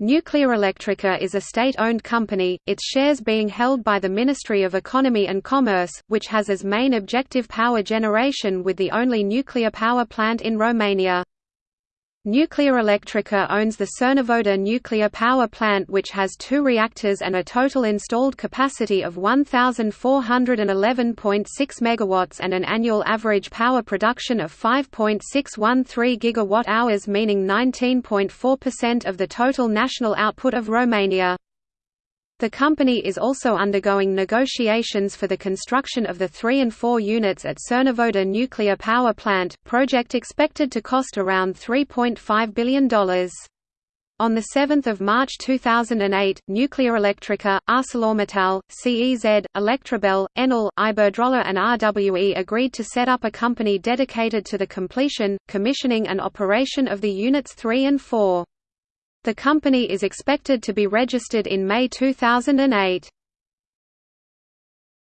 Nuclearelectrica is a state-owned company, its shares being held by the Ministry of Economy and Commerce, which has as main objective power generation with the only nuclear power plant in Romania. Nuclearelectrica owns the Cernavodă nuclear power plant which has two reactors and a total installed capacity of 1,411.6 MW and an annual average power production of 5.613 GWh meaning 19.4% of the total national output of Romania. The company is also undergoing negotiations for the construction of the 3 and 4 units at Cernavodă nuclear power plant, project expected to cost around $3.5 billion. On 7 March 2008, Nuclearelectrica, ArcelorMittal, CEZ, Electrabel, Enel, Iberdrola and RWE agreed to set up a company dedicated to the completion, commissioning and operation of the units 3 and 4. The company is expected to be registered in May 2008.